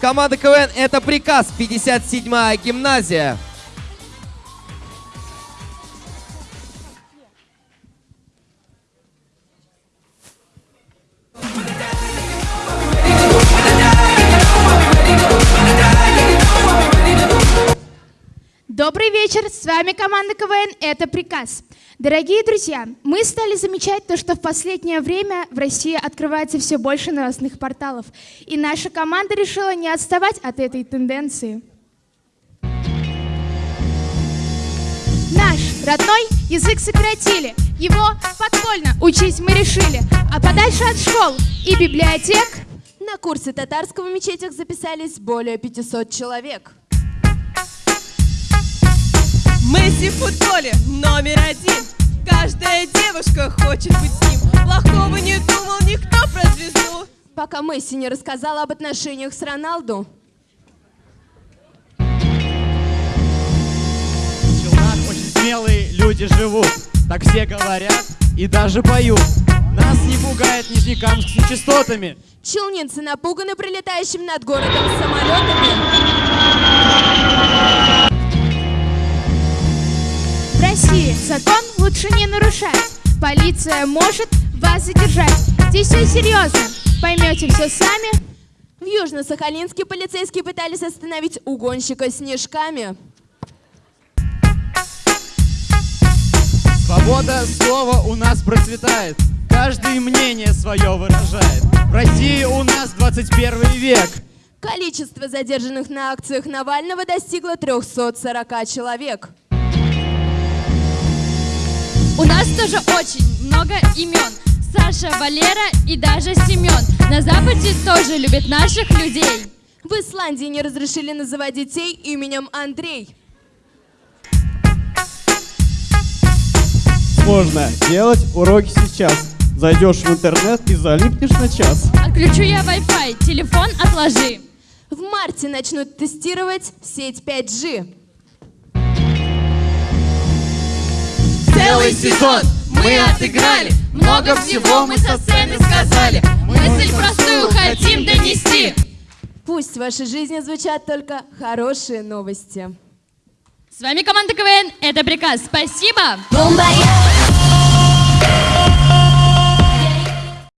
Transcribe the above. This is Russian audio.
Команда КВН «Это приказ», 57-я гимназия. Добрый вечер, с вами команда КВН «Это приказ». Дорогие друзья, мы стали замечать то, что в последнее время в России открывается все больше новостных порталов, и наша команда решила не отставать от этой тенденции. Наш родной язык сократили, его подпольно учить мы решили, а подальше от школ и библиотек На курсы татарского в мечетях записались более 500 человек. Месси в футболе номер один Каждая девушка хочет быть с ним Плохого не думал никто про звезду Пока Месси не рассказала об отношениях с Роналду. В Челнах очень смелые люди живут, так все говорят и даже поют. Нас не пугает Нижнекамск с нечистотами. Челнинцы напуганы прилетающим над городом самолетами. Лучше не нарушать. Полиция может вас задержать. Здесь все серьезно, поймете все сами. В Южно-Сахалинске полицейские пытались остановить угонщика снежками. Свобода слова у нас процветает. Каждый мнение свое выражает. В России у нас 21 век. Количество задержанных на акциях Навального достигло 340 человек. У нас тоже очень много имен. Саша, Валера и даже Семен. На Западе тоже любят наших людей. В Исландии не разрешили называть детей именем Андрей. Можно делать уроки сейчас. Зайдешь в интернет и залипнешь на час. Отключу я Wi-Fi, телефон отложи. В марте начнут тестировать сеть 5G. Целый сезон мы отыграли, много всего мы со сцены сказали. Мысль простую хотим донести. Пусть в вашей жизни звучат только хорошие новости. С вами команда КВН. Это приказ. Спасибо. Бомбая,